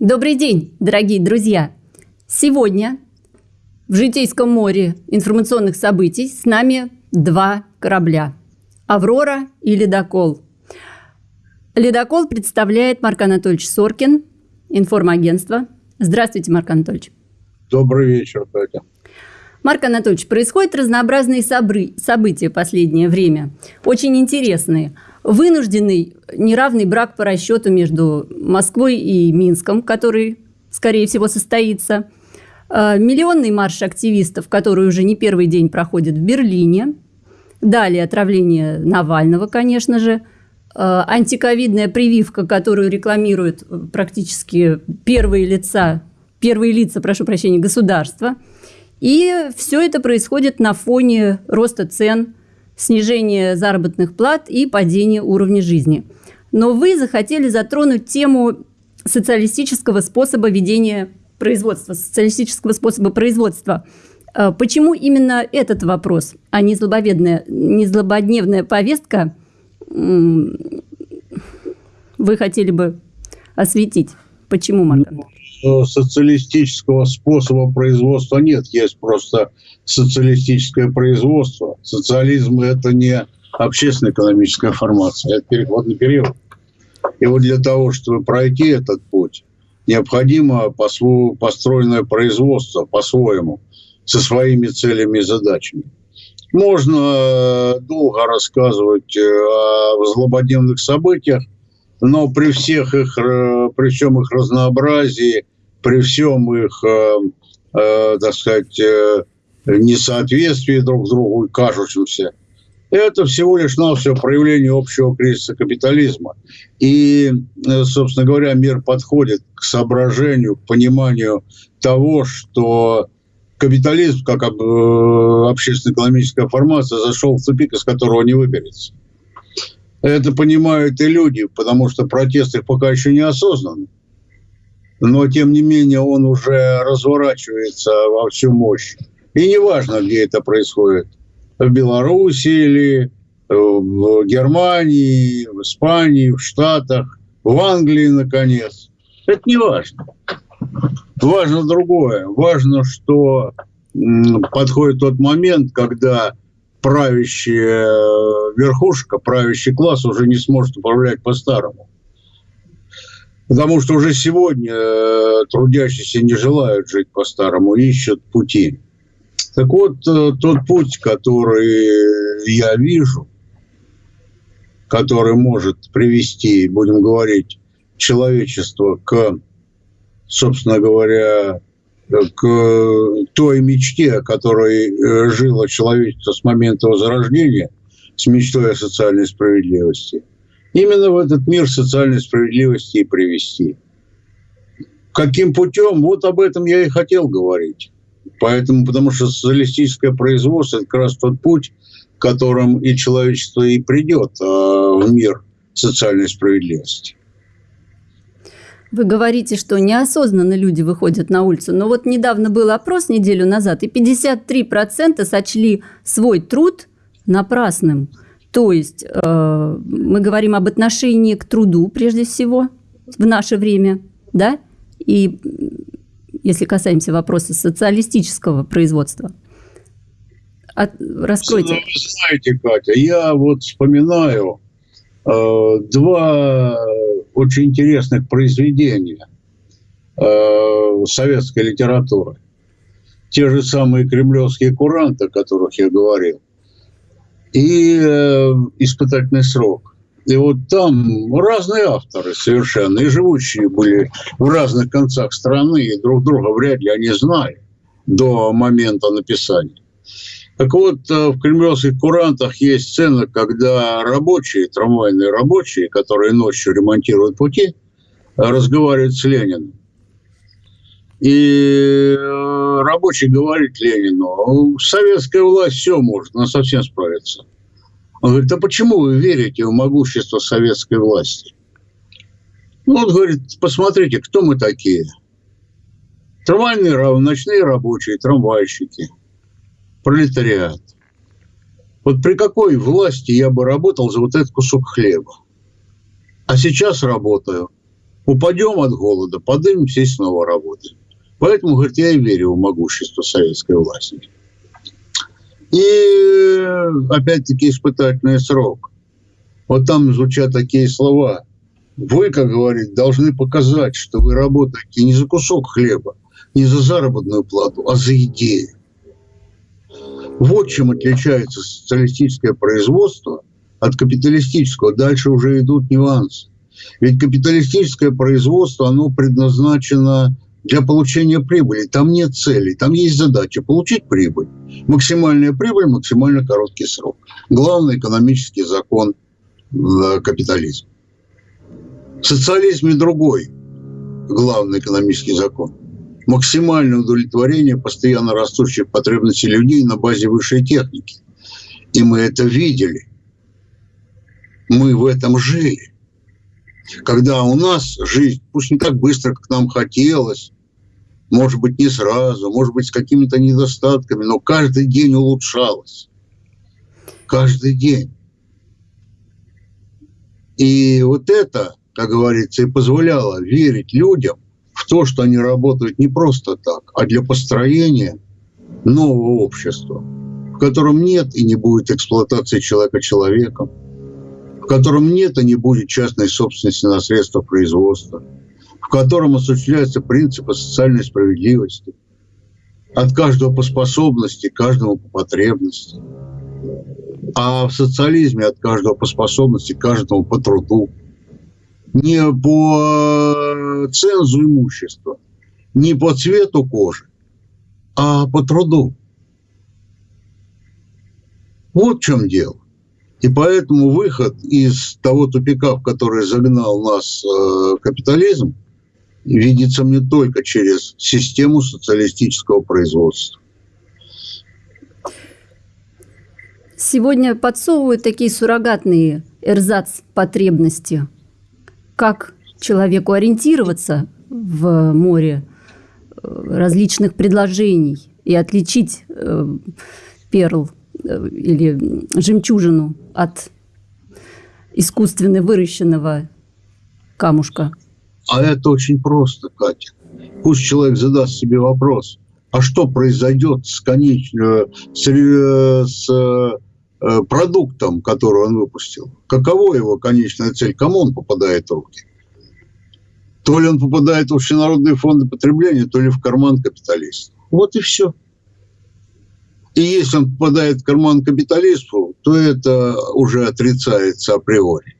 Добрый день, дорогие друзья! Сегодня в Житейском море информационных событий с нами два корабля – «Аврора» и «Ледокол». «Ледокол» представляет Марк Анатольевич Соркин, информагентство. Здравствуйте, Марк Анатольевич. Добрый вечер, Катя. Марк Анатольевич, происходят разнообразные события в последнее время, очень интересные – вынужденный неравный брак по расчету между Москвой и Минском, который, скорее всего, состоится, э, миллионный марш активистов, который уже не первый день проходит в Берлине, далее отравление Навального, конечно же, э, антиковидная прививка, которую рекламируют практически первые лица, первые лица, прошу прощения, государства. И все это происходит на фоне роста цен снижение заработных плат и падение уровня жизни. Но вы захотели затронуть тему социалистического способа ведения производства, социалистического способа производства. А почему именно этот вопрос, а не злобоведная, не злободневная повестка вы хотели бы осветить? Почему, Марк ну, социалистического способа производства нет, есть просто социалистическое производство. Социализм – это не общественно-экономическая формация, это переходный период. И вот для того, чтобы пройти этот путь, необходимо построенное производство по-своему, со своими целями и задачами. Можно долго рассказывать э, о злободневных событиях, но при всех их, э, при всем их разнообразии, при всем их, э, э, так сказать, несоответствии друг с другу и кажущимся, это всего лишь навсего проявление общего кризиса капитализма. И, собственно говоря, мир подходит к соображению, к пониманию того, что капитализм, как общественно-экономическая формация, зашел в тупик, из которого не выберется. Это понимают и люди, потому что протест их пока еще не осознан. Но, тем не менее, он уже разворачивается во всю мощь. И неважно, где это происходит. В Беларуси или в Германии, в Испании, в Штатах, в Англии, наконец. Это не важно. Важно другое. Важно, что подходит тот момент, когда правящая э, верхушка, правящий класс уже не сможет управлять по-старому. Потому что уже сегодня э, трудящиеся не желают жить по-старому, ищут пути. Так вот, э, тот путь, который я вижу, который может привести, будем говорить, человечество к, собственно говоря, к той мечте, которой э, жило человечество с момента возрождения, с мечтой о социальной справедливости, именно в этот мир социальной справедливости и привести. Каким путем? Вот об этом я и хотел говорить. Поэтому, потому что социалистическое производство – это как раз тот путь, которым и человечество и придет а, в мир социальной справедливости. Вы говорите, что неосознанно люди выходят на улицу. Но вот недавно был опрос неделю назад, и 53% сочли свой труд напрасным. То есть э, мы говорим об отношении к труду прежде всего в наше время, да, и если касаемся вопроса социалистического производства. От, раскройте. Вы знаете, Катя, я вот вспоминаю э, два очень интересных произведения э, советской литературы. Те же самые кремлевские куранты, о которых я говорил, и э, испытательный срок. И вот там разные авторы совершенно, и живущие были в разных концах страны, и друг друга вряд ли они знали до момента написания. Так вот, э, в кремлевских курантах есть сцена, когда рабочие, трамвайные рабочие, которые ночью ремонтируют пути, разговаривают с Лениным. И э, рабочий говорит Ленину, советская власть все может, она совсем справится. Он говорит, а почему вы верите в могущество советской власти? Ну, он говорит, посмотрите, кто мы такие. Трамвайные, ночные рабочие, трамвайщики – пролетариат. Вот при какой власти я бы работал за вот этот кусок хлеба? А сейчас работаю Упадем от голода, поднимемся и снова работаем. Поэтому, говорит, я и верю в могущество советской власти. И опять-таки испытательный срок. Вот там звучат такие слова. Вы, как говорит, должны показать, что вы работаете не за кусок хлеба, не за заработную плату, а за идею. Вот чем отличается социалистическое производство от капиталистического. Дальше уже идут нюансы. Ведь капиталистическое производство, оно предназначено для получения прибыли. Там нет целей, там есть задача получить прибыль. Максимальная прибыль, максимально короткий срок. Главный экономический закон э, капитализма. В социализме другой главный экономический закон. Максимальное удовлетворение постоянно растущих потребностей людей на базе высшей техники. И мы это видели. Мы в этом жили когда у нас жизнь, пусть не так быстро, как нам хотелось, может быть, не сразу, может быть, с какими-то недостатками, но каждый день улучшалась. Каждый день. И вот это, как говорится, и позволяло верить людям в то, что они работают не просто так, а для построения нового общества, в котором нет и не будет эксплуатации человека человеком, в котором нет и не будет частной собственности на средства производства – в котором осуществляются принципы социальной справедливости. От каждого по способности, каждому по потребности. А в социализме от каждого по способности, каждому по труду. Не по цензу имущества, не по цвету кожи, а по труду. Вот в чем дело. И поэтому выход из того тупика, в который загнал нас э, капитализм, видится мне только через систему социалистического производства. Сегодня подсовывают такие суррогатные эрзац потребности. Как человеку ориентироваться в море э, различных предложений и отличить э, перл э, или жемчужину от искусственно выращенного камушка – а это очень просто, Катя. Пусть человек задаст себе вопрос, а что произойдет с, конеч... Э, с, с продуктом, который он выпустил? Каково его конечная цель? Кому он попадает в руки? То ли он попадает в общенародные фонды потребления, то ли в карман капиталиста. Вот и все. И если он попадает в карман капиталисту, то это уже отрицается априори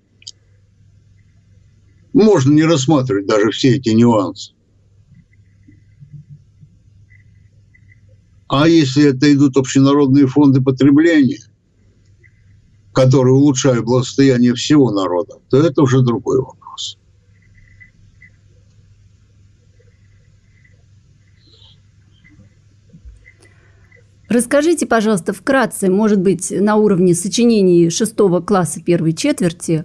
можно не рассматривать даже все эти нюансы. А если это идут общенародные фонды потребления, которые улучшают благосостояние всего народа, то это уже другой вопрос. Расскажите, пожалуйста, вкратце, может быть, на уровне сочинений шестого класса первой четверти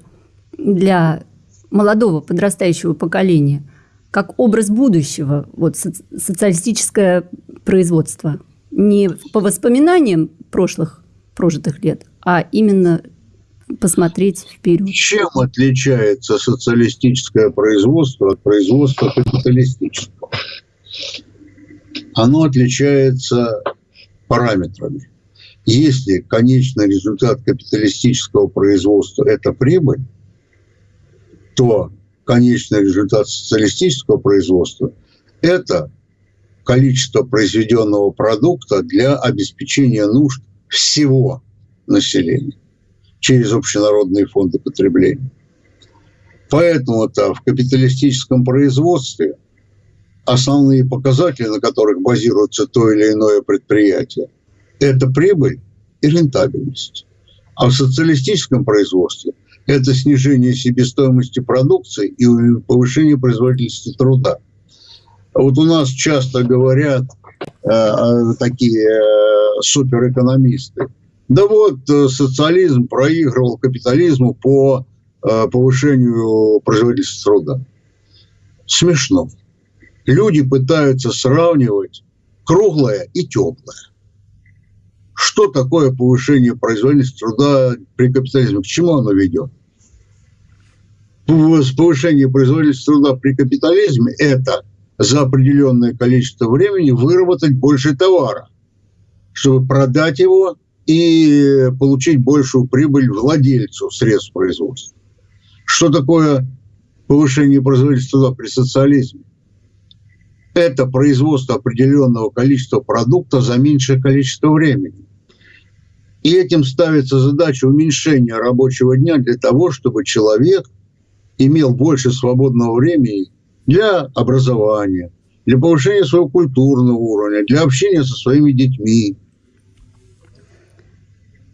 для молодого подрастающего поколения как образ будущего, вот социалистическое производство. Не по воспоминаниям прошлых прожитых лет, а именно посмотреть вперед. Чем отличается социалистическое производство от производства капиталистического? Оно отличается параметрами. Если конечный результат капиталистического производства – это прибыль, то конечный результат социалистического производства – это количество произведенного продукта для обеспечения нужд всего населения через общенародные фонды потребления. Поэтому-то в капиталистическом производстве основные показатели, на которых базируется то или иное предприятие, это прибыль и рентабельность. А в социалистическом производстве это снижение себестоимости продукции и повышение производительности труда. Вот у нас часто говорят э, такие э, суперэкономисты, да вот э, социализм проигрывал капитализму по э, повышению производительности труда. Смешно. Люди пытаются сравнивать круглое и теплое что такое повышение производительности труда при капитализме, к чему оно ведет? повышение производительности труда при капитализме – это за определенное количество времени выработать больше товара, чтобы продать его и получить большую прибыль владельцу средств производства. Что такое повышение производительности труда при социализме? Это производство определенного количества продукта за меньшее количество времени. И этим ставится задача уменьшения рабочего дня для того, чтобы человек имел больше свободного времени для образования, для повышения своего культурного уровня, для общения со своими детьми.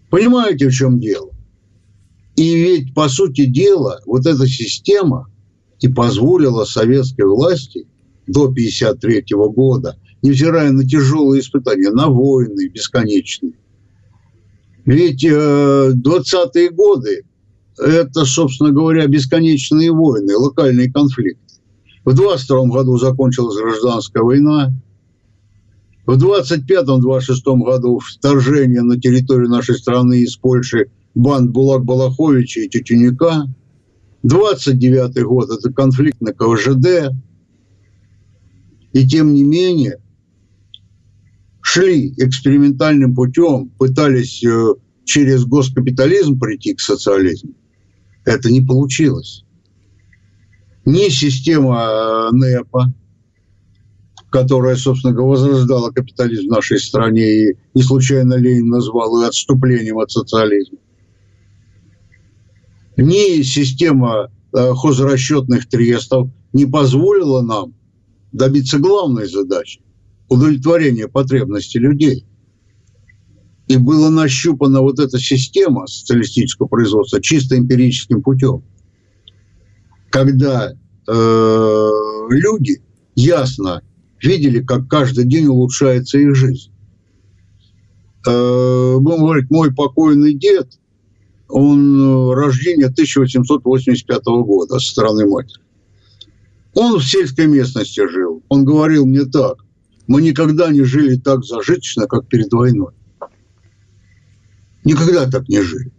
Понимаете, в чем дело? И ведь, по сути дела, вот эта система и позволила советской власти до 1953 года, невзирая на тяжелые испытания, на войны бесконечные, ведь э, 20-е годы – это, собственно говоря, бесконечные войны, локальные конфликты. В 22 году закончилась гражданская война. В 25-26 году вторжение на территорию нашей страны из Польши банд Булак Балаховича и Тютюника. 29 год – это конфликт на КВЖД. И тем не менее, шли экспериментальным путем, пытались э, через госкапитализм прийти к социализму. Это не получилось ни система э, НЭПа, которая, собственно говоря, возрождала капитализм в нашей стране, и не случайно Ленин назвал ее отступлением от социализма, ни система э, хозрасчетных трестов не позволила нам добиться главной задачи – удовлетворения потребностей людей. И была нащупана вот эта система социалистического производства чисто эмпирическим путем – когда э, люди ясно видели, как каждый день улучшается их жизнь. Э, будем говорить, мой покойный дед, он э, рождения 1885 года со стороны матери. Он в сельской местности жил. Он говорил мне так. Мы никогда не жили так зажиточно, как перед войной. Никогда так не жили.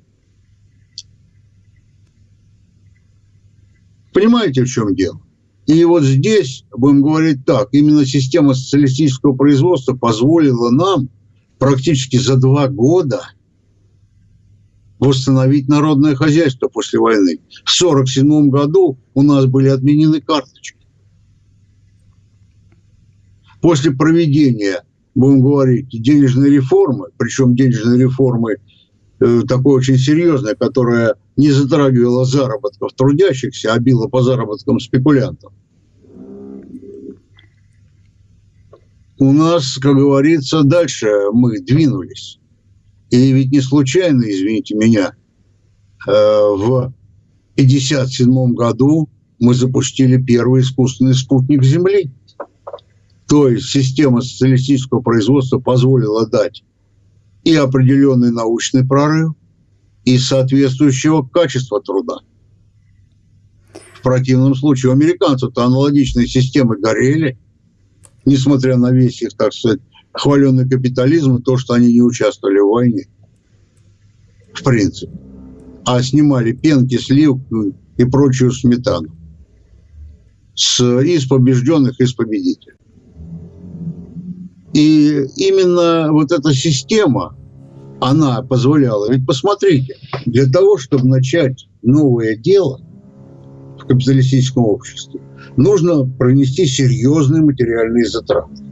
Понимаете, в чем дело? И вот здесь, будем говорить так, именно система социалистического производства позволила нам практически за два года восстановить народное хозяйство после войны. В 1947 году у нас были отменены карточки. После проведения, будем говорить, денежной реформы, причем денежной реформы э, такой очень серьезной, которая не затрагивала заработков трудящихся, а била по заработкам спекулянтов. У нас, как говорится, дальше мы двинулись. И ведь не случайно, извините меня, э, в 1957 году мы запустили первый искусственный спутник Земли. То есть система социалистического производства позволила дать и определенный научный прорыв, и соответствующего качества труда. В противном случае у американцев-то аналогичные системы горели, несмотря на весь их, так сказать, хваленный капитализм и то, что они не участвовали в войне. В принципе. А снимали пенки, сливку и прочую сметану. С, из побежденных, из победителей. И именно вот эта система – она позволяла. Ведь посмотрите, для того, чтобы начать новое дело в капиталистическом обществе, нужно пронести серьезные материальные затраты.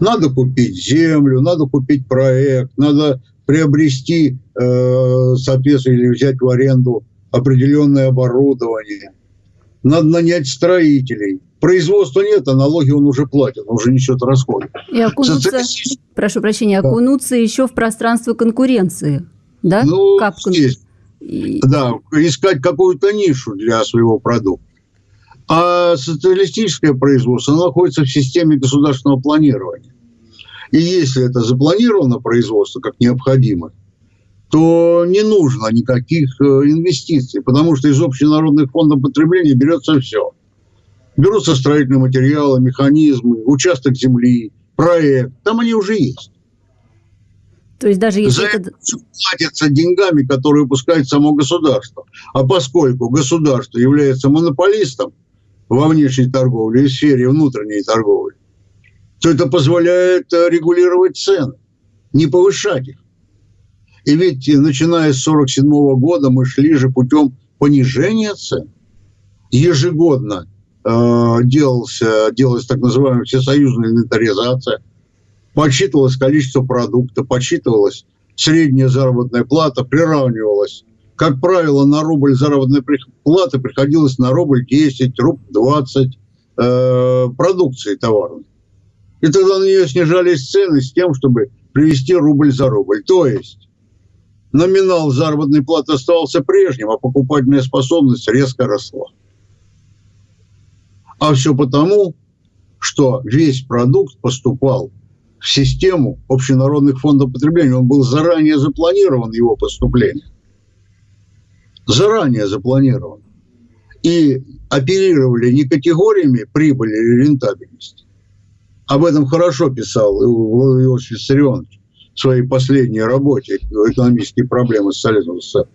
Надо купить землю, надо купить проект, надо приобрести, э, соответственно, или взять в аренду определенное оборудование. Надо нанять строителей. Производства нет, а налоги он уже платит, он уже несет расходы. И окунуться, Социалистический... прошу прощения, окунуться да. еще в пространство конкуренции, да? Ну, как есть. И... Да, искать какую-то нишу для своего продукта. А социалистическое производство находится в системе государственного планирования. И если это запланировано производство как необходимо, то не нужно никаких э, инвестиций, потому что из общенародных фондов потребления берется все – Берутся строительные материалы, механизмы, участок земли, проект. Там они уже есть. То есть даже если За это... платится деньгами, которые выпускает само государство. А поскольку государство является монополистом во внешней торговле и сфере внутренней торговли, то это позволяет э, регулировать цены, не повышать их. И ведь начиная с 1947 года мы шли же путем понижения цен. Ежегодно э, делался, делалась так называемая всесоюзная инвентаризация, подсчитывалось количество продукта, подсчитывалась средняя заработная плата, приравнивалась. Как правило, на рубль заработной платы приходилось на рубль 10, рубль 20 э, продукции товарной. И тогда на нее снижались цены с тем, чтобы привести рубль за рубль. То есть номинал заработной платы оставался прежним, а покупательная способность резко росла. А все потому, что весь продукт поступал в систему общенародных фондов потребления. Он был заранее запланирован, его поступление. Заранее запланирован. И оперировали не категориями прибыли или рентабельности. Об этом хорошо писал Иосиф Виссарионович в своей последней работе «Экономические проблемы социализма СССР».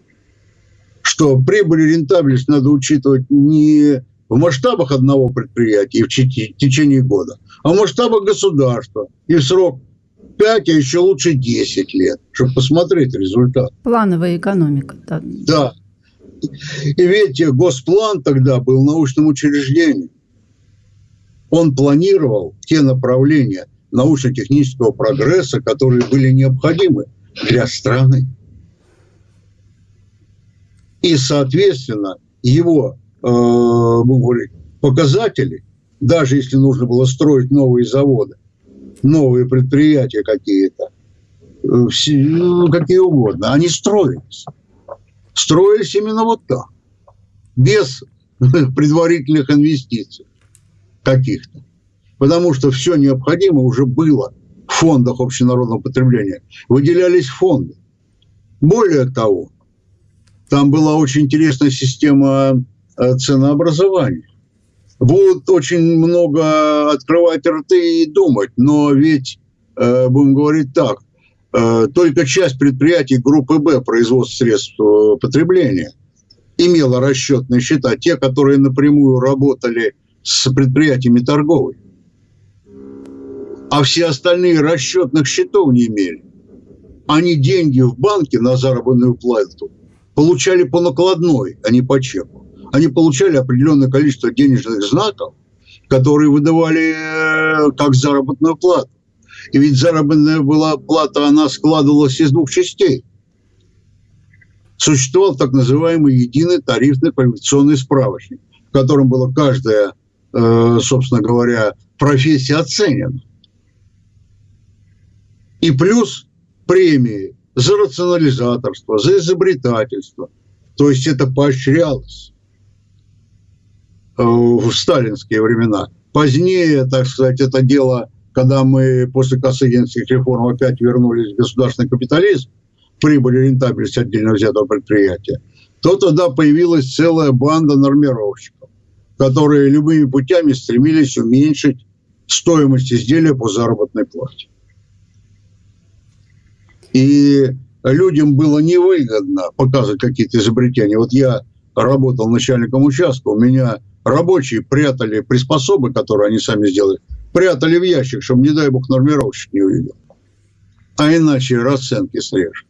Что прибыль и рентабельность надо учитывать не в масштабах одного предприятия в течение года, а в масштабах государства и в срок 5, а еще лучше 10 лет, чтобы посмотреть результат. Плановая экономика. Да. да. И ведь Госплан тогда был научным учреждением. Он планировал те направления научно-технического прогресса, которые были необходимы для страны. И, соответственно, его э, говорить, показатели, даже если нужно было строить новые заводы, новые предприятия какие-то, э, ну, какие угодно, они строились. Строились именно вот так, без предварительных инвестиций каких-то. Потому что все необходимое уже было в фондах общенародного потребления. Выделялись фонды. Более того, там была очень интересная система ценообразования. Будут очень много открывать рты и думать, но ведь, э, будем говорить так, э, только часть предприятий группы Б производства средств потребления имела расчетные счета, те, которые напрямую работали с предприятиями торговой. А все остальные расчетных счетов не имели. Они деньги в банке на заработную плату получали по накладной, а не по чеку. Они получали определенное количество денежных знаков, которые выдавали э, как заработную плату. И ведь заработная была плата, она складывалась из двух частей. Существовал так называемый единый тарифный квалификационный справочник, в котором была каждая, э, собственно говоря, профессия оценена. И плюс премии за рационализаторство, за изобретательство. То есть это поощрялось в сталинские времена. Позднее, так сказать, это дело, когда мы после Косыгинских реформ опять вернулись в государственный капитализм, прибыль и рентабельность отдельно взятого предприятия, то тогда появилась целая банда нормировщиков, которые любыми путями стремились уменьшить стоимость изделия по заработной плате. И людям было невыгодно показывать какие-то изобретения. Вот я работал начальником участка, у меня рабочие прятали приспособы, которые они сами сделали, прятали в ящик, чтобы, не дай бог, нормировщик не увидел. А иначе расценки срежут.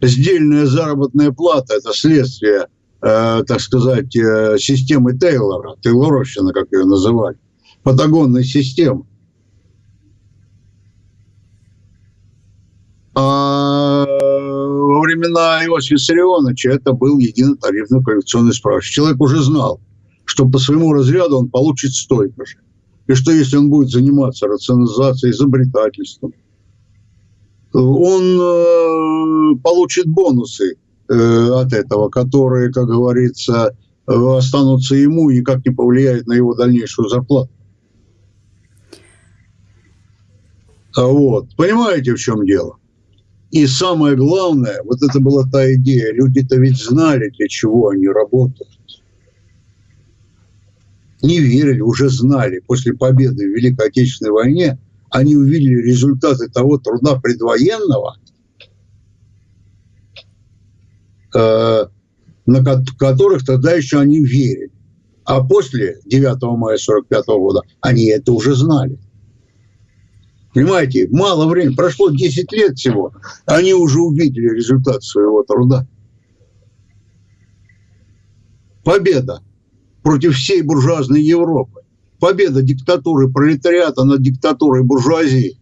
Сдельная заработная плата – это следствие, э, так сказать, э, системы Тейлора, Тейлоровщина, как ее называли, патагонной системы. Времена Иосифа Виссарионовича это был единый тарифный коррекционный справочник. Человек уже знал, что по своему разряду он получит столько же. И что если он будет заниматься рационализацией, изобретательством, он э, получит бонусы э, от этого, которые, как говорится, останутся ему и никак не повлияют на его дальнейшую зарплату. Вот. Понимаете, в чем дело? И самое главное, вот это была та идея, люди-то ведь знали, для чего они работают. Не верили, уже знали. После победы в Великой Отечественной войне они увидели результаты того труда предвоенного, э, на которых тогда еще они верили. А после 9 мая 45 года они это уже знали. Понимаете, мало времени, прошло 10 лет всего, они уже увидели результат своего труда. Победа против всей буржуазной Европы. Победа диктатуры пролетариата над диктатурой буржуазии.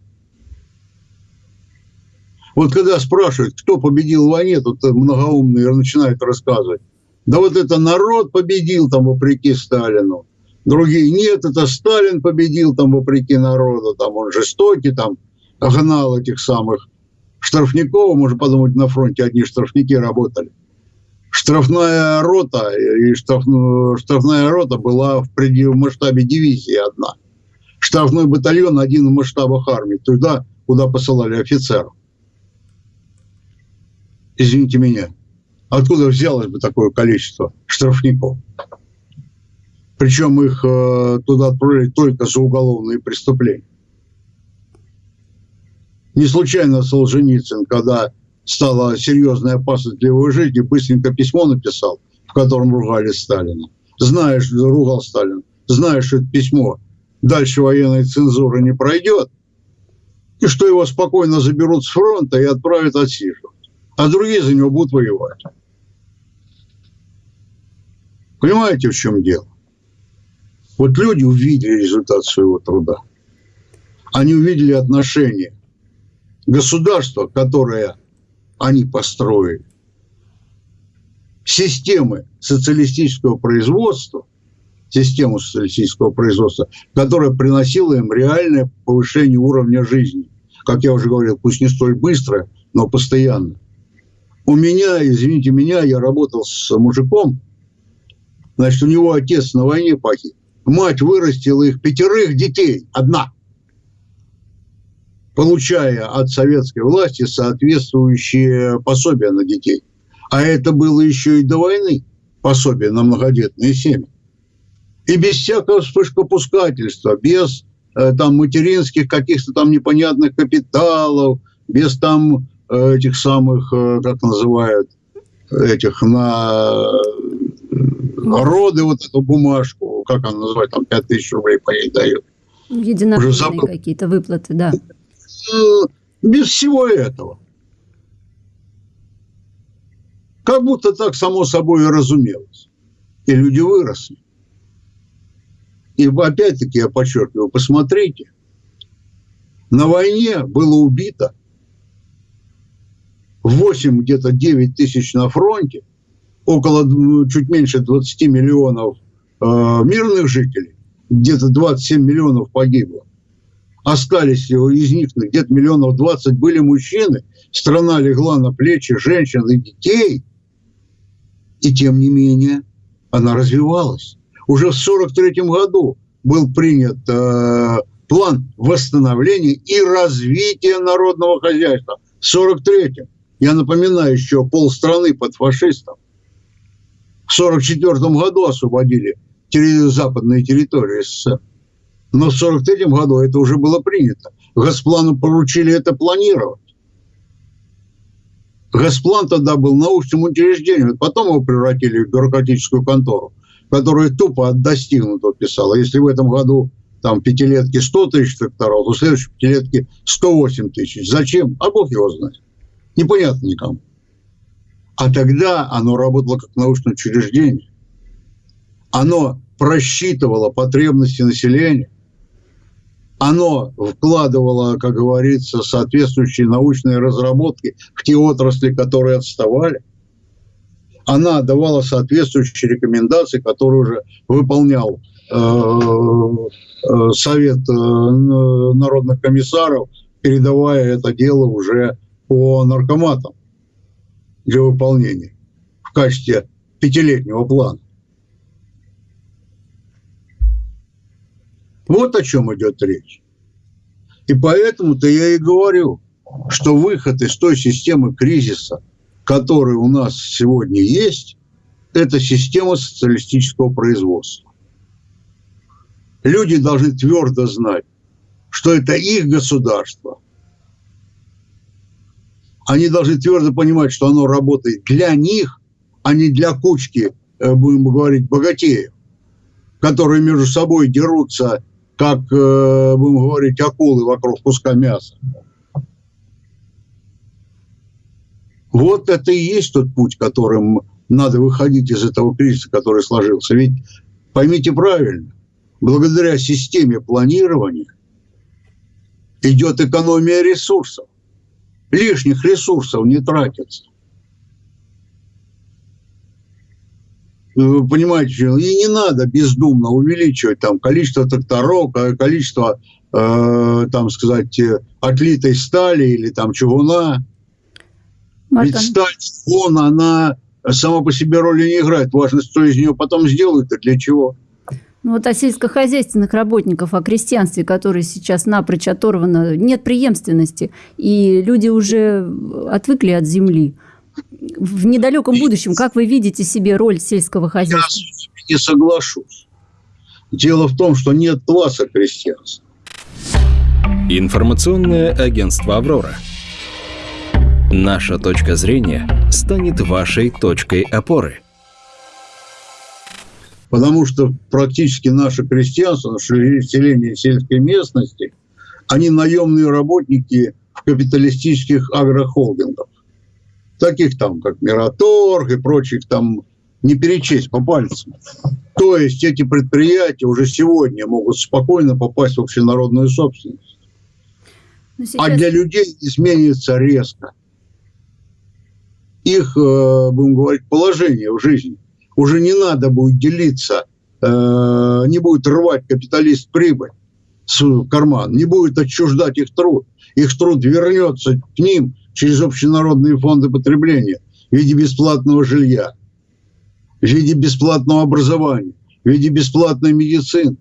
Вот когда спрашивают, кто победил в войне, тут многоумные начинают рассказывать. Да вот это народ победил там вопреки Сталину. Другие, нет, это Сталин победил там вопреки народу, там он жестокий, там гнал этих самых штрафников, можно подумать, на фронте одни штрафники работали. Штрафная рота, и штраф, штрафная рота была в, пределе, в масштабе дивизии одна. Штрафной батальон один в масштабах армии, туда, куда посылали офицеров. Извините меня, откуда взялось бы такое количество штрафников? Причем их э, туда отправили только за уголовные преступления. Не случайно Солженицын, когда стала серьезная опасность для его жизни, быстренько письмо написал, в котором ругали Сталина. Знаешь, ругал Сталин, знаешь, что это письмо дальше военной цензуры не пройдет, и что его спокойно заберут с фронта и отправят отсиживать. А другие за него будут воевать. Понимаете, в чем дело? Вот люди увидели результат своего труда. Они увидели отношение государства, которое они построили, системы социалистического производства, систему социалистического производства, которая приносила им реальное повышение уровня жизни. Как я уже говорил, пусть не столь быстро, но постоянно. У меня, извините меня, я работал с мужиком, значит, у него отец на войне погиб мать вырастила их пятерых детей, одна, получая от советской власти соответствующие пособия на детей. А это было еще и до войны, пособие на многодетные семьи. И без всякого вспышкопускательства, без э, там материнских каких-то там непонятных капиталов, без там э, этих самых, э, как называют, этих на роды вот эту бумажку, как она называется, там 5 тысяч рублей по ней дают. Единовременные какие-то выплаты, да. Без всего этого. Как будто так само собой и разумелось. И люди выросли. И опять-таки я подчеркиваю, посмотрите, на войне было убито 8, где-то 9 тысяч на фронте, около чуть меньше 20 миллионов э, мирных жителей, где-то 27 миллионов погибло. Остались из них где-то миллионов 20 были мужчины. Страна легла на плечи женщин и детей. И тем не менее она развивалась. Уже в 1943 году был принят э, план восстановления и развития народного хозяйства. В 1943 я напоминаю, еще полстраны под фашистом. В 1944 году освободили западные территории СССР. Но в 1943 году это уже было принято. Госплану поручили это планировать. Госплан тогда был научным учреждением. Потом его превратили в бюрократическую контору, которая тупо от достигнутого писала. Если в этом году там пятилетки 100 тысяч тракторов, то в следующей пятилетке 108 тысяч. Зачем? А Бог его знает. Непонятно никому. А тогда оно работало как научное учреждение. Оно просчитывало потребности населения. Оно вкладывало, как говорится, соответствующие научные разработки в те отрасли, которые отставали. Она давала соответствующие рекомендации, которые уже выполнял э, э, Совет э, народных комиссаров, передавая это дело уже по наркоматам для выполнения в качестве пятилетнего плана. Вот о чем идет речь. И поэтому-то я и говорю, что выход из той системы кризиса, которая у нас сегодня есть, это система социалистического производства. Люди должны твердо знать, что это их государство, они должны твердо понимать, что оно работает для них, а не для кучки, э, будем говорить, богатеев, которые между собой дерутся, как, э, будем говорить, акулы вокруг куска мяса. Вот это и есть тот путь, которым надо выходить из этого кризиса, который сложился. Ведь поймите правильно, благодаря системе планирования идет экономия ресурсов. Лишних ресурсов не тратится. Вы понимаете, и не надо бездумно увеличивать там количество тракторов, количество, э, там сказать, отлитой стали или там чугуна. Ведь сталь, он, она сама по себе роли не играет. Важно, что из нее потом сделают и для чего. Ну вот о сельскохозяйственных работников, о крестьянстве, которые сейчас напрочь оторвано, нет преемственности, и люди уже отвыкли от земли. В недалеком будущем, как вы видите себе роль сельского хозяйства? Я не соглашусь. Дело в том, что нет класса крестьянства. Информационное агентство «Аврора». Наша точка зрения станет вашей точкой опоры. Потому что практически наше крестьянство, наше население сельской местности, они наемные работники в капиталистических агрохолдингах. Таких там, как Мираторг и прочих там не перечесть по пальцам. То есть эти предприятия уже сегодня могут спокойно попасть в общенародную собственность. А сейчас... А для людей изменится резко их, э, будем говорить, положение в жизни. Уже не надо будет делиться, э, не будет рвать капиталист прибыль в карман, не будет отчуждать их труд. Их труд вернется к ним через общенародные фонды потребления в виде бесплатного жилья, в виде бесплатного образования, в виде бесплатной медицины.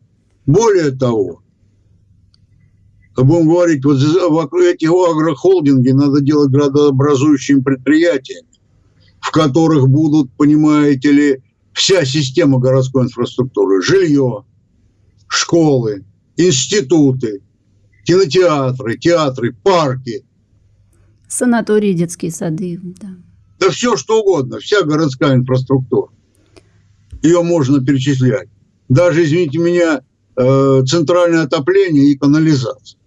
Более того, будем говорить, вот вокруг этих агрохолдинги надо делать градообразующими предприятиями в которых будут, понимаете ли, вся система городской инфраструктуры, жилье, школы, институты, кинотеатры, театры, парки. Санатории, детские сады. Да, да все что угодно, вся городская инфраструктура. Ее можно перечислять. Даже, извините меня, э, центральное отопление и канализация.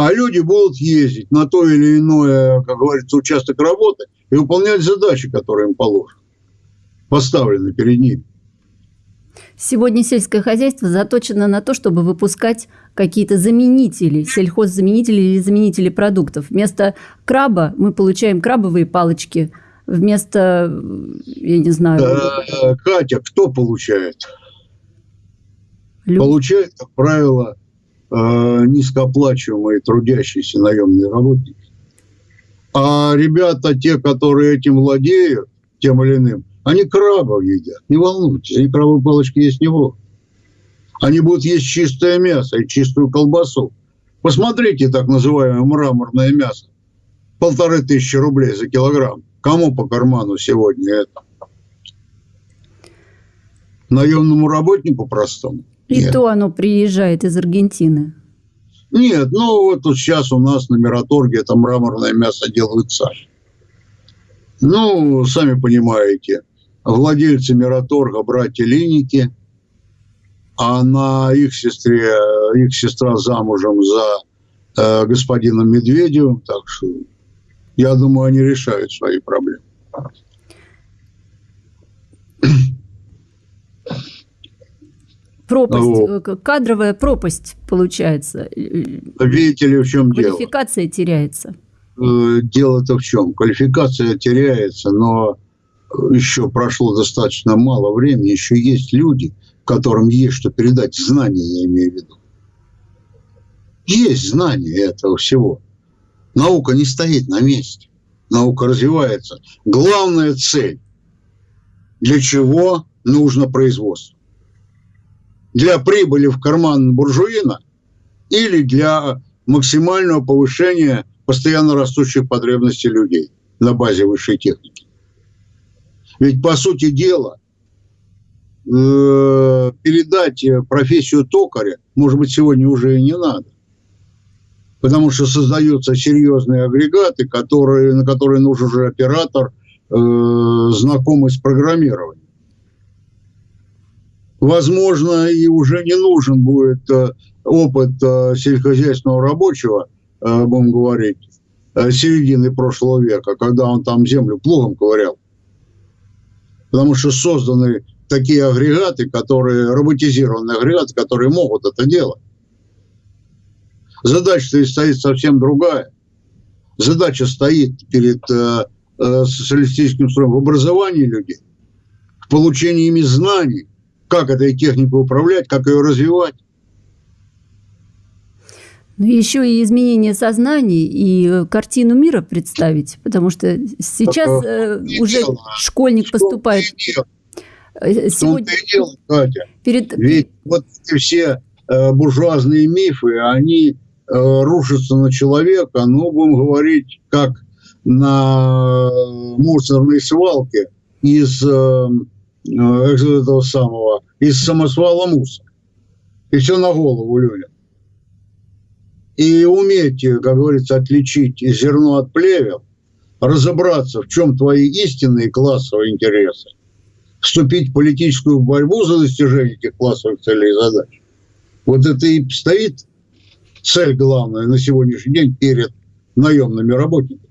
а люди будут ездить на то или иное, как говорится, участок работы и выполнять задачи, которые им положены, поставлены перед ними. Сегодня сельское хозяйство заточено на то, чтобы выпускать какие-то заменители, сельхоззаменители или заменители продуктов. Вместо краба мы получаем крабовые палочки. Вместо, я не знаю... Э, Катя, кто получает? Люди. Получает, как правило, Э, низкооплачиваемые трудящиеся наемные работники. А ребята, те, которые этим владеют, тем или иным, они крабов едят. Не волнуйтесь, они крабовые палочки есть не будут. Они будут есть чистое мясо и чистую колбасу. Посмотрите так называемое мраморное мясо. Полторы тысячи рублей за килограмм. Кому по карману сегодня это? Наемному работнику простому? И Нет. то оно приезжает из Аргентины. Нет, ну вот сейчас у нас на Мираторге это мраморное мясо делают сами. Ну, сами понимаете, владельцы Мираторга, братья Линики, а на их сестре, их сестра замужем за э, господином Медведевым, так что я думаю, они решают свои проблемы. пропасть, вот. Э, кадровая пропасть получается. Видите ли, в чем дело? Квалификация теряется. Э, дело-то в чем? Квалификация теряется, но еще прошло достаточно мало времени, еще есть люди, которым есть что передать, знания я имею в виду. Есть знания этого всего. Наука не стоит на месте. Наука развивается. Главная цель, для чего нужно производство для прибыли в карман буржуина или для максимального повышения постоянно растущих потребностей людей на базе высшей техники. Ведь, по сути дела, э, передать профессию токаря, может быть, сегодня уже и не надо. Потому что создаются серьезные агрегаты, которые, на которые нужен уже оператор, э, знакомый с программированием. Возможно, и уже не нужен будет э, опыт э, сельскохозяйственного рабочего, э, будем говорить, э, середины прошлого века, когда он там землю плугом ковырял. Потому что созданы такие агрегаты, которые, роботизированные агрегаты, которые могут это делать. Задача стоит совсем другая. Задача стоит перед э, э, социалистическим строем в образовании людей, в получении ими знаний, как этой техникой управлять, как ее развивать. Ну, еще и изменение сознаний и картину мира представить, потому что сейчас э, уже дело. школьник что поступает... Э, сегодня... и дело, Катя. Перед... Ведь вот эти все э, буржуазные мифы, они э, рушатся на человека, ну, будем говорить, как на мусорной свалке из э, Э, этого самого, из самосвала мусора. И все на голову людям. И уметь, как говорится, отличить зерно от плевел, разобраться, в чем твои истинные классовые интересы, вступить в политическую борьбу за достижение этих классовых целей и задач. Вот это и стоит цель главная на сегодняшний день перед наемными работниками.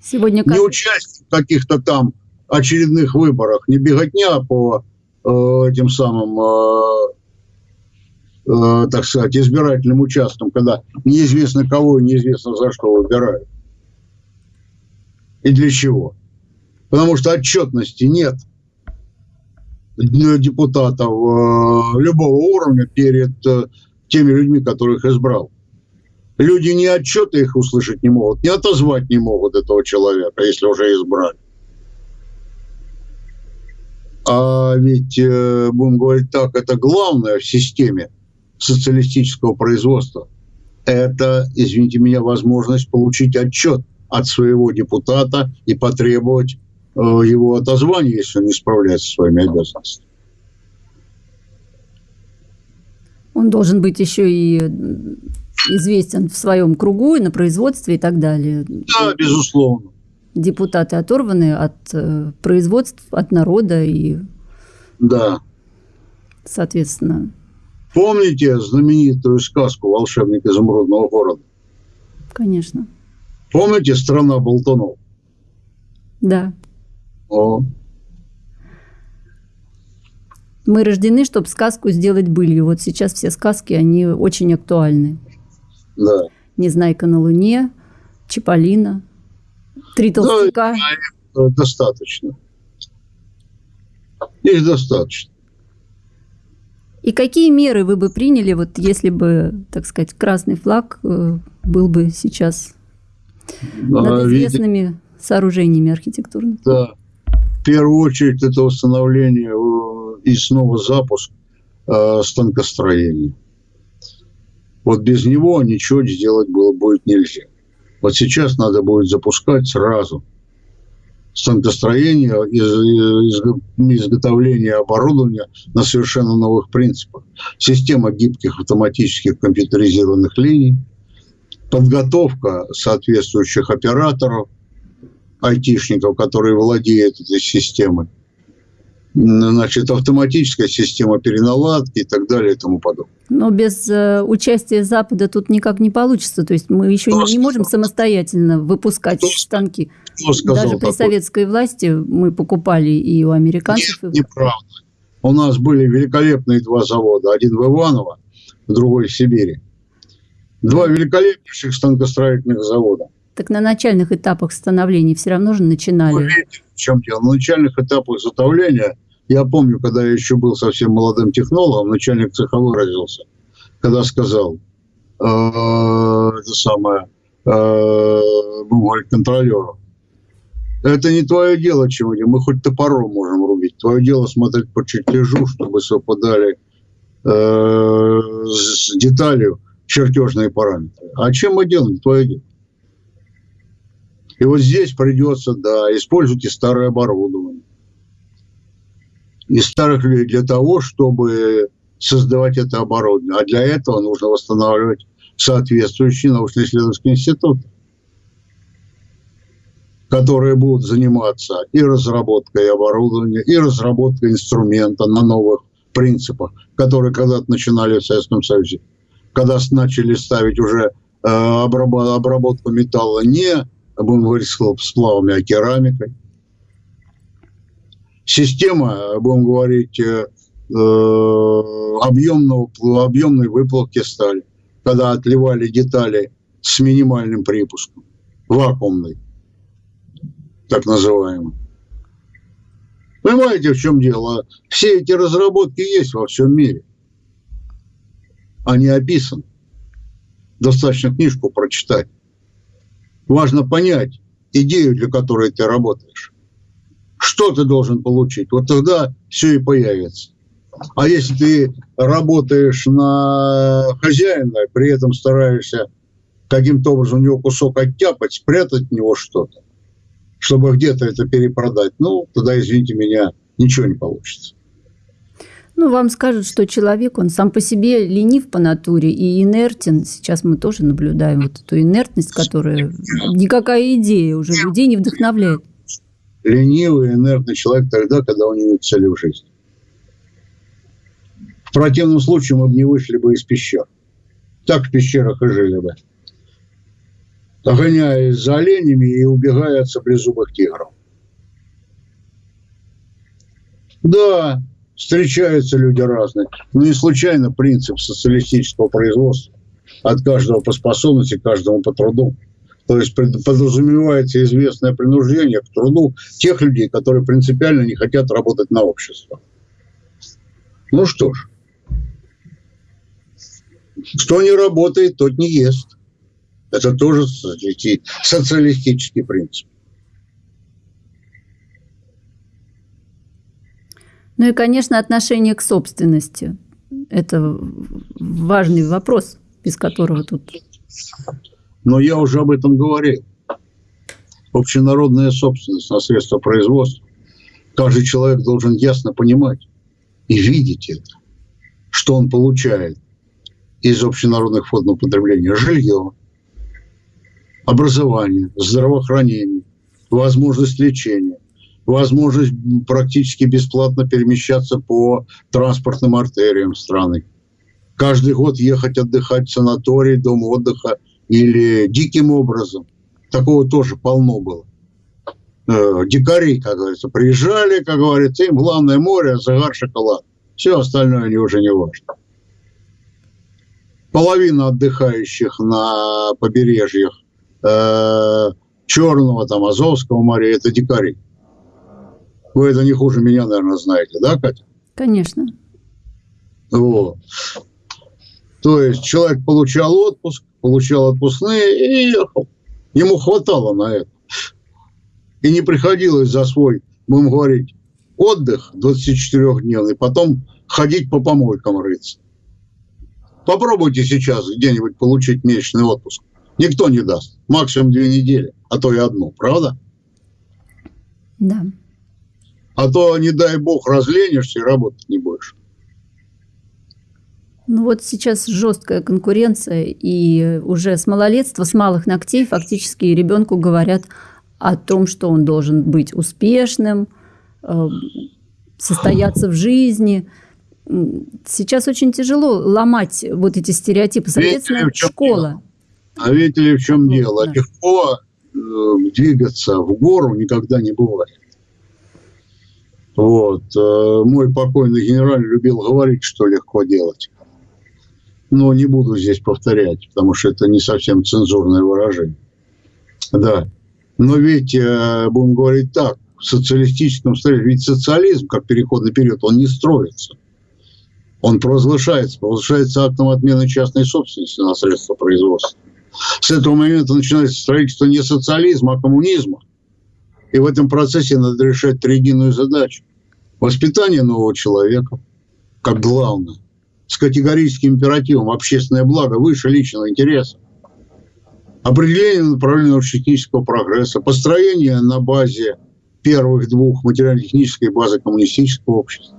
Сегодня как... Не участие в каких-то там очередных выборах, не беготня по э, этим самым, э, э, так сказать, избирательным участкам, когда неизвестно кого и неизвестно за что выбирают. И для чего. Потому что отчетности нет депутатов э, любого уровня перед э, теми людьми, которых избрал. Люди ни отчеты их услышать не могут, ни отозвать не могут этого человека, если уже избрали. А ведь, будем говорить так, это главное в системе социалистического производства. Это, извините меня, возможность получить отчет от своего депутата и потребовать э, его отозвания, если он не справляется со своими обязанностями. Он должен быть еще и известен в своем кругу и на производстве и так далее. Да, безусловно депутаты оторваны от э, производств, от народа и... Да. Соответственно... Помните знаменитую сказку «Волшебник изумрудного города»? Конечно. Помните «Страна болтунов»? Да. О. Мы рождены, чтобы сказку сделать былью. Вот сейчас все сказки, они очень актуальны. Да. «Незнайка на Луне», «Чиполлино», Три толстяка. Ну, достаточно. Их достаточно. И какие меры вы бы приняли, вот если бы, так сказать, красный флаг э, был бы сейчас над известными видите, сооружениями архитектурными? Да. В первую очередь это установление э, и снова запуск э, станкостроения. Вот без него ничего сделать было будет нельзя. Вот сейчас надо будет запускать сразу станкостроение, изготовление оборудования на совершенно новых принципах. Система гибких автоматических компьютеризированных линий, подготовка соответствующих операторов, айтишников, которые владеют этой системой – значит, автоматическая система переналадки и так далее и тому подобное. Но без э, участия Запада тут никак не получится. То есть мы еще не, не можем самостоятельно выпускать Кто станки. Кто сказал Даже при такое? советской власти мы покупали и у американцев. Нет, неправда. У нас были великолепные два завода. Один в Иваново, другой в Сибири. Два великолепнейших станкостроительных завода. Так на начальных этапах становления все равно же начинали. Вы видите, в чем дело? На начальных этапах изготовления я помню, когда я еще был совсем молодым технологом, начальник цеха выразился, когда сказал, э, это самое, э, говорить контролеру, это не твое дело, чего мы хоть топором можем рубить. Твое дело смотреть по чертежу, чтобы совпадали э, с деталью чертежные параметры. А чем мы делаем? Твое дело. И вот здесь придется, да, используйте старое оборудование. И старых людей для того, чтобы создавать это оборудование. А для этого нужно восстанавливать соответствующие научно-исследовательские институты, которые будут заниматься и разработкой оборудования, и разработкой инструмента на новых принципах, которые когда-то начинали в Советском Союзе, когда начали ставить уже э, обработку металла не, будем говорить, сплавами, а керамикой. Система, будем говорить, э, объемного, объемной выплавки стали, когда отливали детали с минимальным припуском, вакуумный, так называемый. Понимаете, в чем дело? Все эти разработки есть во всем мире. Они описаны. Достаточно книжку прочитать. Важно понять идею, для которой ты работаешь. Что ты должен получить? Вот тогда все и появится. А если ты работаешь на хозяина, при этом стараешься каким-то образом у него кусок оттяпать, спрятать в него что-то, чтобы где-то это перепродать, ну, тогда, извините меня, ничего не получится. Ну, вам скажут, что человек, он сам по себе ленив по натуре и инертен. Сейчас мы тоже наблюдаем вот эту инертность, которая никакая идея уже людей не вдохновляет. Ленивый, инертный человек тогда, когда у него нет цели в жизни. В противном случае мы бы не вышли бы из пещер. Так в пещерах и жили бы. Гоняясь за оленями и убегая от саблезубых тигров. Да, встречаются люди разные. Но не случайно принцип социалистического производства. От каждого по способности, каждому по труду. То есть подразумевается известное принуждение к труду тех людей, которые принципиально не хотят работать на общество. Ну что ж, кто не работает, тот не ест. Это тоже социалистический принцип. Ну и, конечно, отношение к собственности. Это важный вопрос, без которого тут... Но я уже об этом говорил. Общенародная собственность на средства производства. Каждый человек должен ясно понимать и видеть это, что он получает из общенародных фондов потребления жилье, образование, здравоохранение, возможность лечения, возможность практически бесплатно перемещаться по транспортным артериям страны. Каждый год ехать отдыхать в санаторий, дом отдыха или диким образом. Такого тоже полно было. Э, дикари, как говорится, приезжали, как говорится, им главное море, загар, шоколад. Все остальное они уже не важно половина отдыхающих на побережьях э, Черного, там, Азовского моря – это дикари. Вы это не хуже меня, наверное, знаете, да, Катя? Конечно. Вот. То есть человек получал отпуск, получал отпускные и ехал. Ему хватало на это. И не приходилось за свой, будем говорить, отдых 24-дневный, потом ходить по помойкам рыться. Попробуйте сейчас где-нибудь получить месячный отпуск. Никто не даст. Максимум две недели, а то и одну. Правда? Да. А то, не дай бог, разленишься и работать не будешь. Ну вот сейчас жесткая конкуренция, и уже с малолетства, с малых ногтей фактически ребенку говорят о том, что он должен быть успешным, э, состояться в жизни – сейчас очень тяжело ломать вот эти стереотипы. Соответственно, видите, школа. Дело? А видите ли, в чем вот, дело? Да. Легко э, двигаться в гору никогда не бывает. Вот. Э, мой покойный генерал любил говорить, что легко делать. Но не буду здесь повторять, потому что это не совсем цензурное выражение. Да. Но ведь, э, будем говорить так, в социалистическом строении, ведь социализм, как переходный период, он не строится. Он провозглашается, провозглашается актом отмены частной собственности на средства производства. С этого момента начинается строительство не социализма, а коммунизма. И в этом процессе надо решать триединую задачу. Воспитание нового человека, как главное, с категорическим императивом общественное благо выше личного интереса. Определение направления научно-технического прогресса, построение на базе первых двух материально-технической базы коммунистического общества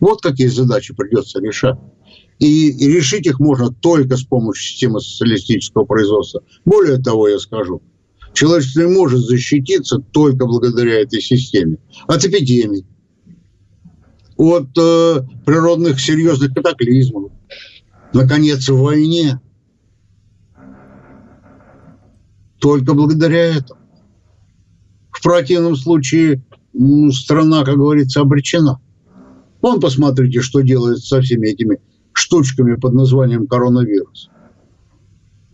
Вот какие задачи придется решать. И, и решить их можно только с помощью системы социалистического производства. Более того, я скажу, человечество не может защититься только благодаря этой системе. От эпидемий, от э, природных серьезных катаклизмов, наконец, в войне. Только благодаря этому. В противном случае страна, как говорится, обречена. Вон посмотрите, что делает со всеми этими штучками под названием коронавирус.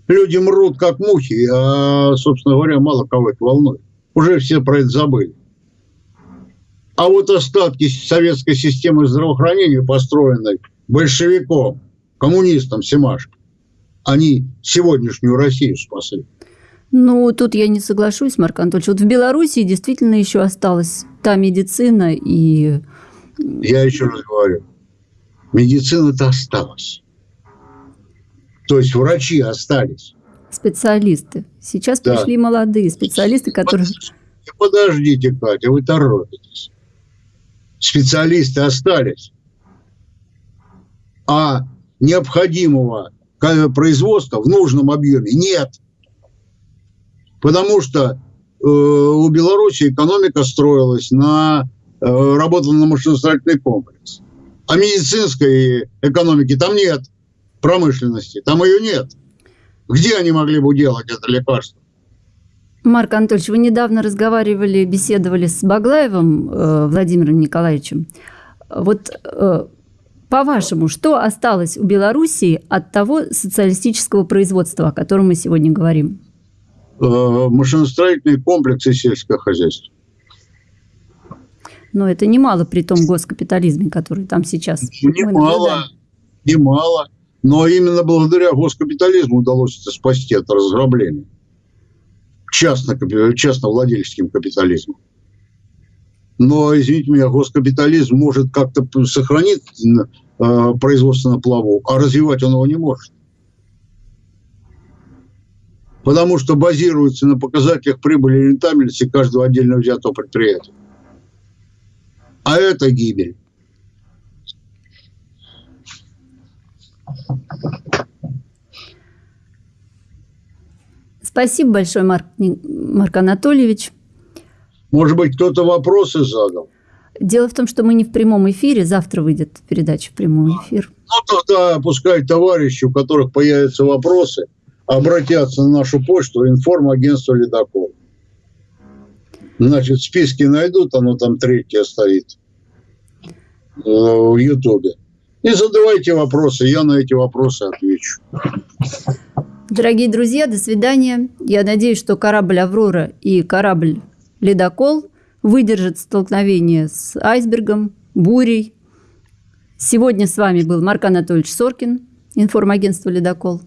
Люди мрут, как мухи, а, собственно говоря, мало кого это волнует. Уже все про это забыли. А вот остатки советской системы здравоохранения, построенной большевиком, коммунистом Семашко, они сегодняшнюю Россию спасли. Ну, тут я не соглашусь, Марк Анатольевич. Вот в Беларуси действительно еще осталась та медицина и... Я еще раз говорю, медицина-то осталась. То есть врачи остались. Специалисты. Сейчас да. пришли молодые специалисты, которые... Подождите, Катя, вы торопитесь. Специалисты остались. А необходимого производства в нужном объеме нет. Потому что э, у Беларуси экономика строилась на э, работала на машиностроительный комплекс. А медицинской экономики там нет, промышленности, там ее нет. Где они могли бы делать это лекарство? Марк Анатольевич, вы недавно разговаривали, беседовали с Баглаевым э, Владимиром Николаевичем. Вот э, по-вашему, что осталось у Белоруссии от того социалистического производства, о котором мы сегодня говорим? Э, машиностроительный комплекс и сельское хозяйство. Но это немало при том госкапитализме, который там сейчас. Немало, немало. Но именно благодаря госкапитализму удалось это спасти от разграбления. Частно, частно-владельческим капитализмом. Но, извините меня, госкапитализм может как-то сохранить э, производство на плаву, а развивать он его не может потому что базируется на показателях прибыли и рентабельности каждого отдельно взятого предприятия. А это гибель. Спасибо большое, Марк, Марк Анатольевич. Может быть, кто-то вопросы задал? Дело в том, что мы не в прямом эфире. Завтра выйдет передача в прямой эфир. Ну, тогда пускай товарищи, у которых появятся вопросы – обратятся на нашу почту информагентство «Ледокол». Значит, в списке найдут, оно там третье стоит э, в Ютубе. И задавайте вопросы, я на эти вопросы отвечу. Дорогие друзья, до свидания. Я надеюсь, что корабль «Аврора» и корабль «Ледокол» выдержат столкновение с айсбергом, бурей. Сегодня с вами был Марк Анатольевич Соркин, информагентство «Ледокол».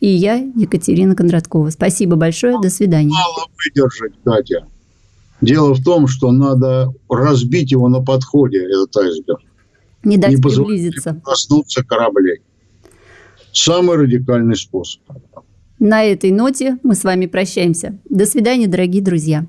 И я, Екатерина Кондраткова. Спасибо большое. До свидания. Мало выдержать, Катя. Дело в том, что надо разбить его на подходе, этот айсберг. Не дать Не приблизиться. коснуться кораблей. Самый радикальный способ. На этой ноте мы с вами прощаемся. До свидания, дорогие друзья.